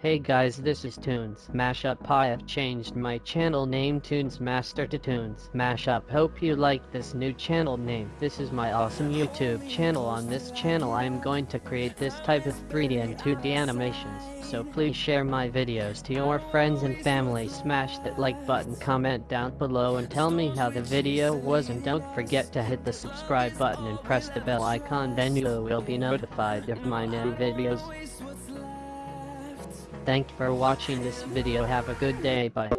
Hey guys this is Tunes Mashup I have changed my channel name Tunes Master to Tunes Mashup hope you like this new channel name. This is my awesome YouTube channel. On this channel I am going to create this type of 3D and 2D animations. So please share my videos to your friends and family. Smash that like button comment down below and tell me how the video was. And don't forget to hit the subscribe button and press the bell icon. Then you will be notified of my new videos Thank you for watching this video. Have a good day. Bye